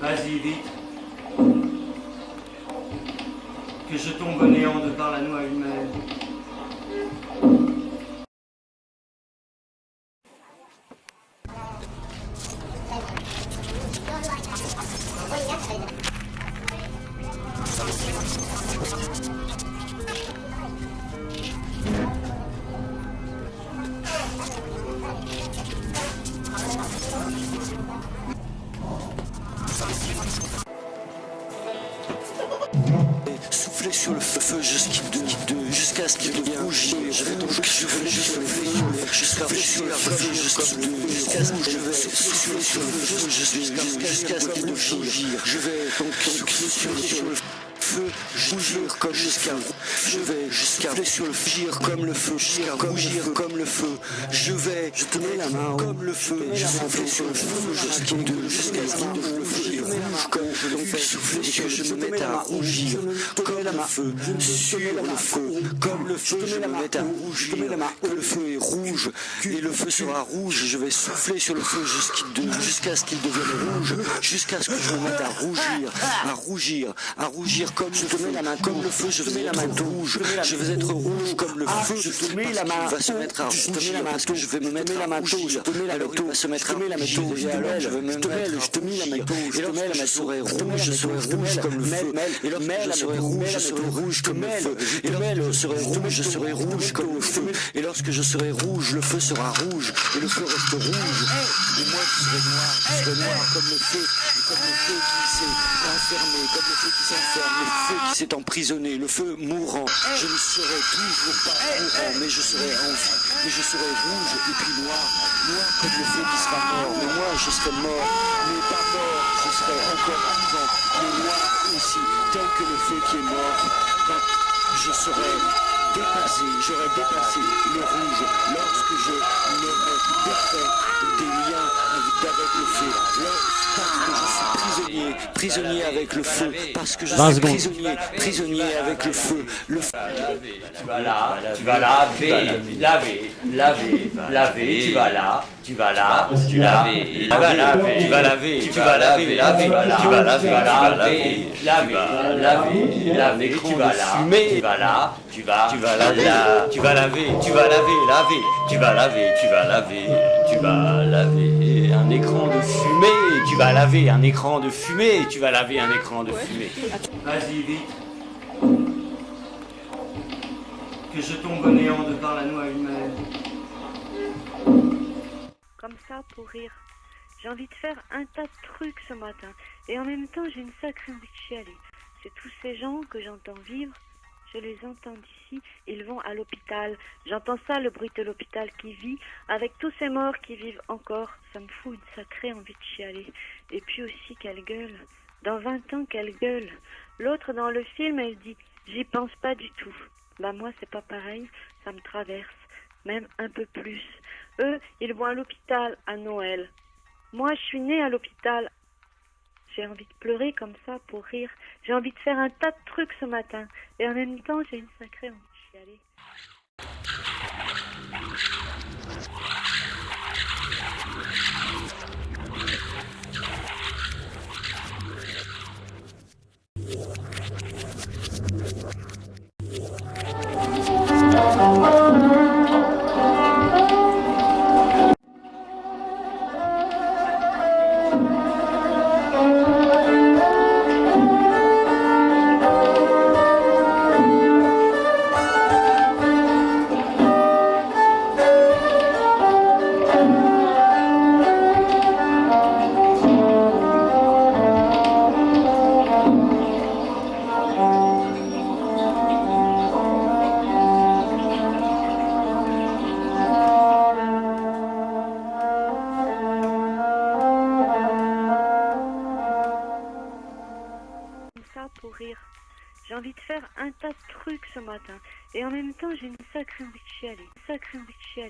Vas-y, vite. Que je tombe néant de par la noix humaine. Souffler sur le feu, feu jusqu'à jusqu'à ce qu'il devienne rouge. Je vais donc je vais juste jusqu'à sur le feu jusqu'à ce je vais souffler sur le feu jusqu'à ce qu'il devienne Je vais donc souffler sur le feu, rougir comme jusqu'à je vais jusqu'à sur le gire comme le feu, jusqu'à rougir comme le feu. Je vais, je la main comme le feu, je souffle sur le feu. Jusqu'à jusqu'à ce qu'il le feu. Comme je le fais souffler je me mette à rougir comme le feu. Sur le feu, comme le feu je me mette à rougir, que le feu est rouge et le feu sera rouge. Je vais souffler sur le feu jusqu'à ce qu'il devienne rouge, jusqu'à ce que je me mette à rougir, à rougir, à rougir comme je te mets la main, comme le feu, je vais être rouge, je vais être rouge comme le feu, je te mets la main, va se mettre à rougir parce que je vais me mettre la main je te mets la main, va se mettre à rougir, alors je vais me mettre je te mets la main, et lorsque je serai rouge, je serai rouge comme le feu, et lorsque je serai rouge, je serai rouge comme le feu, et lorsque je serai rouge, je serai rouge comme le feu, et lorsque je serai rouge, le feu sera rouge, et le feu reste rouge, et moi je serai noir, je serai noir comme le feu, comme le feu qui s'est enfermé, comme le feu qui s'enferme, le feu qui s'est emprisonné, le feu mourant. Je ne serai toujours pas mourant, mais je serai en vie, mais je serai rouge et puis noir, noir comme le feu qui sera mort. Mais moi, je serai mort, mais pas mort, je serai encore vivant, mais noir aussi, tel que le feu qui est mort. Quand je serai dépassé, j'aurai dépassé le rouge lorsque je m'aurai défait des liens avec le feu. Prisonnier, avec le feu, parce que je suis prisonnier, prisonnier avec le feu. Le feu. Tu vas là, tu vas laver, laver, laver, laver, tu vas là, tu vas là, tu laver, tu vas laver, tu vas laver, tu vas laver, laver, tu vas laver, tu vas laver, laver, laver, laver, tu vas là, tu vas là, tu vas, tu vas laver, tu vas laver, tu vas laver, laver, tu vas laver, tu vas laver, tu vas laver un écran de fumée, vas laver un écran de fumée, tu vas laver un écran de fumée. Vas-y, vite. Que je tombe au néant de par la noix humaine. Comme ça, pour rire. J'ai envie de faire un tas de trucs ce matin. Et en même temps, j'ai une sacrée envie de chialer. C'est tous ces gens que j'entends vivre. Je les entends d'ici. Ils vont à l'hôpital. J'entends ça, le bruit de l'hôpital qui vit. Avec tous ces morts qui vivent encore. Ça me fout une sacrée envie de chialer. Et puis aussi, quelle gueule. Dans 20 ans, quelle gueule. L'autre dans le film, elle dit J'y pense pas du tout. Bah, moi, c'est pas pareil. Ça me traverse. Même un peu plus. Eux, ils vont à l'hôpital à Noël. Moi, je suis née à l'hôpital. J'ai envie de pleurer comme ça pour rire. J'ai envie de faire un tas de trucs ce matin. Et en même temps, j'ai une sacrée envie de chialer. Pour rire. J'ai envie de faire un tas de trucs ce matin. Et en même temps, j'ai une sacrée envie de chialer. Sacrée envie de chialer.